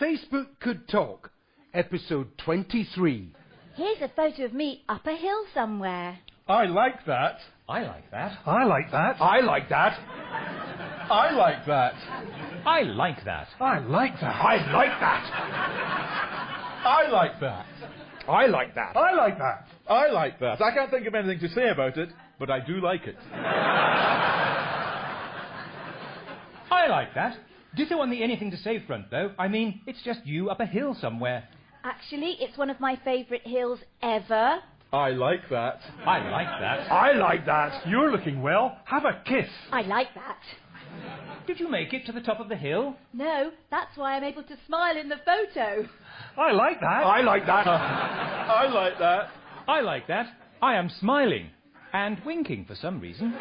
Facebook Could Talk, episode 23. Here's a photo of me up a hill somewhere. I like that. I like that. I like that. I like that. I like that. I like that. I like that. I like that. I like that. I like that. I like that. I like that. I can't think of anything to say about it, but I do like it. I like that. Ditto on the anything to say front, though. I mean, it's just you up a hill somewhere. Actually, it's one of my favourite hills ever. I like that. I like that. I like that. You're looking well. Have a kiss. I like that. Did you make it to the top of the hill? No, that's why I'm able to smile in the photo. I like that. I like that. I like that. I like that. I am smiling. And winking for some reason.